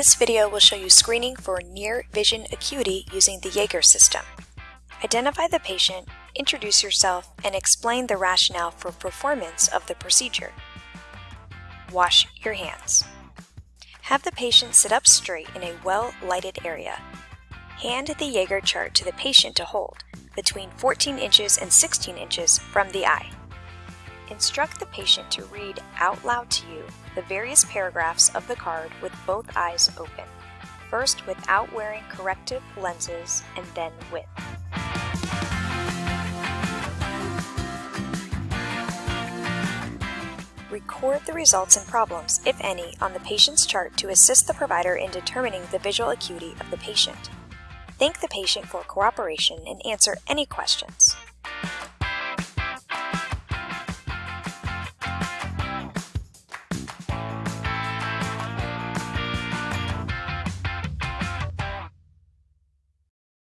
This video will show you screening for near vision acuity using the Jaeger system. Identify the patient, introduce yourself, and explain the rationale for performance of the procedure. Wash your hands. Have the patient sit up straight in a well-lighted area. Hand the Jaeger chart to the patient to hold, between 14 inches and 16 inches from the eye. Instruct the patient to read out loud to you the various paragraphs of the card with both eyes open, first without wearing corrective lenses and then with. Record the results and problems, if any, on the patient's chart to assist the provider in determining the visual acuity of the patient. Thank the patient for cooperation and answer any questions.